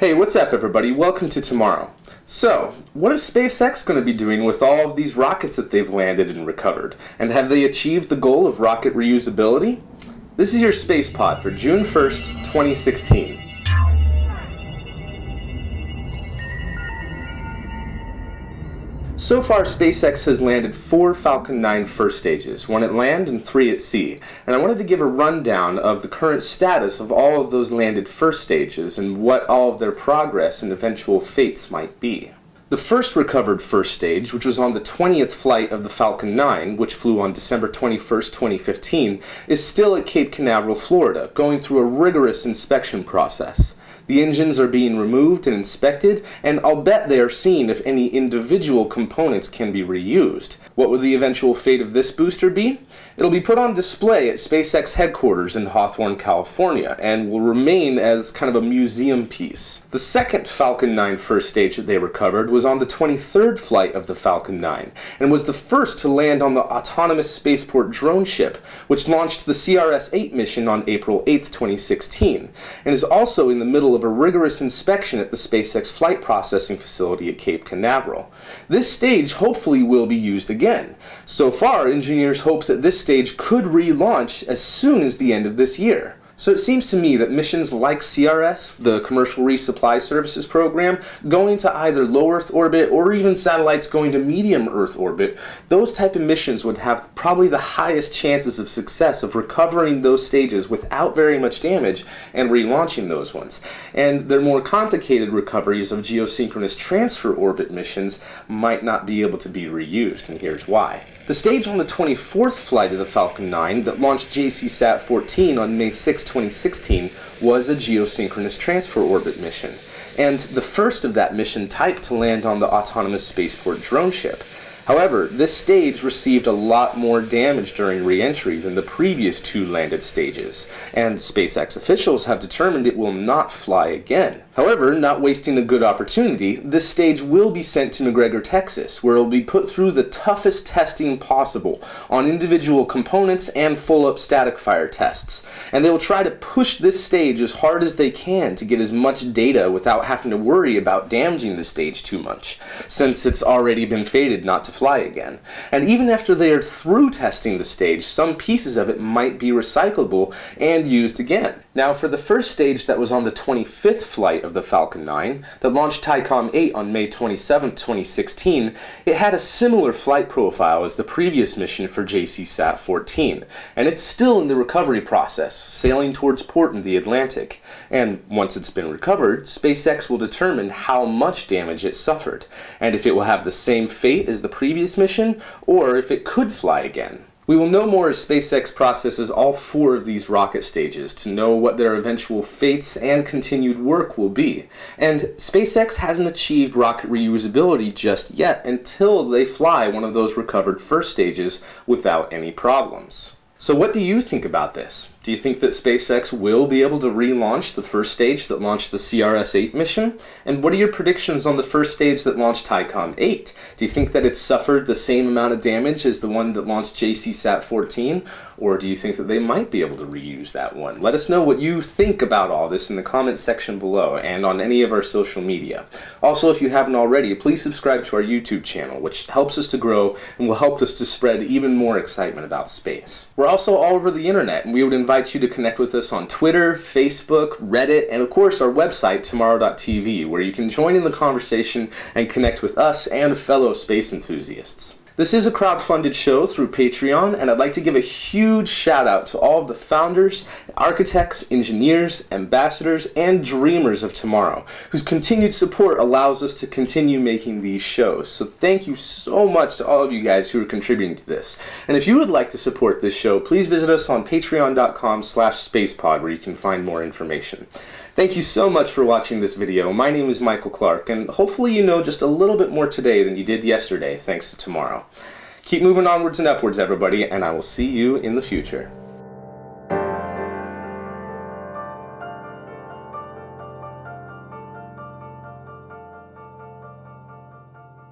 Hey, what's up everybody? Welcome to tomorrow. So, what is SpaceX going to be doing with all of these rockets that they've landed and recovered? And have they achieved the goal of rocket reusability? This is your space pod for June 1st, 2016. So far, SpaceX has landed four Falcon 9 first stages, one at land and three at sea. And I wanted to give a rundown of the current status of all of those landed first stages and what all of their progress and eventual fates might be. The first recovered first stage, which was on the 20th flight of the Falcon 9, which flew on December 21, 2015, is still at Cape Canaveral, Florida, going through a rigorous inspection process. The engines are being removed and inspected, and I'll bet they are seeing if any individual components can be reused. What will the eventual fate of this booster be? It'll be put on display at SpaceX headquarters in Hawthorne, California, and will remain as kind of a museum piece. The second Falcon 9 first stage that they recovered was on the 23rd flight of the Falcon 9, and was the first to land on the autonomous spaceport drone ship, which launched the CRS-8 mission on April 8, 2016, and is also in the middle of a rigorous inspection at the SpaceX flight processing facility at Cape Canaveral. This stage hopefully will be used again. So far, engineers hope that this stage could relaunch as soon as the end of this year. So it seems to me that missions like CRS, the Commercial Resupply Services Program, going to either low Earth orbit or even satellites going to medium Earth orbit, those type of missions would have probably the highest chances of success of recovering those stages without very much damage and relaunching those ones. And their more complicated recoveries of geosynchronous transfer orbit missions might not be able to be reused, and here's why. The stage on the 24th flight of the Falcon 9 that launched JCSat-14 on May 6, 2016 was a geosynchronous transfer orbit mission, and the first of that mission type to land on the autonomous spaceport drone ship. However, this stage received a lot more damage during re-entry than the previous two landed stages, and SpaceX officials have determined it will not fly again. However, not wasting a good opportunity, this stage will be sent to McGregor, Texas, where it will be put through the toughest testing possible on individual components and full-up static fire tests. And they will try to push this stage as hard as they can to get as much data without having to worry about damaging the stage too much, since it's already been fated not to fly again. And even after they are through testing the stage, some pieces of it might be recyclable and used again. Now for the first stage that was on the 25th flight of the Falcon 9, that launched Thaicom 8 on May 27, 2016, it had a similar flight profile as the previous mission for JCSat 14, and it's still in the recovery process, sailing towards port in the Atlantic. And once it's been recovered, SpaceX will determine how much damage it suffered, and if it will have the same fate as the previous mission, or if it could fly again. We will know more as SpaceX processes all four of these rocket stages to know what their eventual fates and continued work will be. And SpaceX hasn't achieved rocket reusability just yet until they fly one of those recovered first stages without any problems. So what do you think about this? Do you think that SpaceX will be able to relaunch the first stage that launched the CRS-8 mission? And what are your predictions on the first stage that launched Thaicom 8? Do you think that it suffered the same amount of damage as the one that launched JCSat-14? Or do you think that they might be able to reuse that one? Let us know what you think about all this in the comments section below and on any of our social media. Also, if you haven't already, please subscribe to our YouTube channel, which helps us to grow and will help us to spread even more excitement about space. We're also all over the internet, and we would invite you to connect with us on Twitter, Facebook, Reddit, and of course our website, tmro.tv, where you can join in the conversation and connect with us and fellow space enthusiasts. This is a crowd-funded show through Patreon, and I'd like to give a huge shout out to all of the founders, architects, engineers, ambassadors, and dreamers of tomorrow, whose continued support allows us to continue making these shows. So thank you so much to all of you guys who are contributing to this. And if you would like to support this show, please visit us on patreon.com slash spacepod where you can find more information. Thank you so much for watching this video. My name is Michael Clark, and hopefully you know just a little bit more today than you did yesterday, thanks to tomorrow. Keep moving onwards and upwards, everybody, and I will see you in the future.